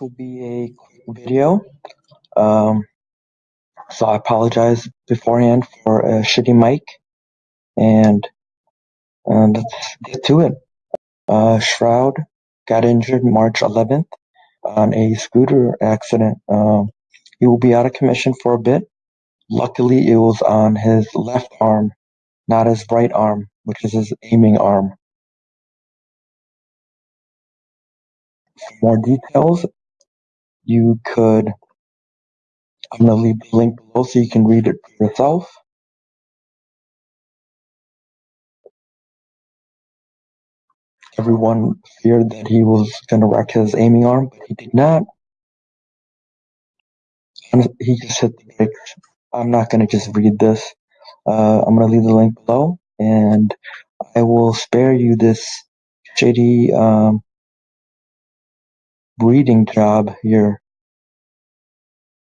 Will be a video. Um, so I apologize beforehand for a shitty mic. And, and let's get to it. Uh, Shroud got injured March 11th on a scooter accident. Um, he will be out of commission for a bit. Luckily, it was on his left arm, not his right arm, which is his aiming arm. For more details, you could I'm gonna leave the link below so you can read it for yourself. Everyone feared that he was gonna wreck his aiming arm, but he did not. And he just hit the brakes. I'm not gonna just read this. Uh, I'm gonna leave the link below, and I will spare you this shitty um, reading job here.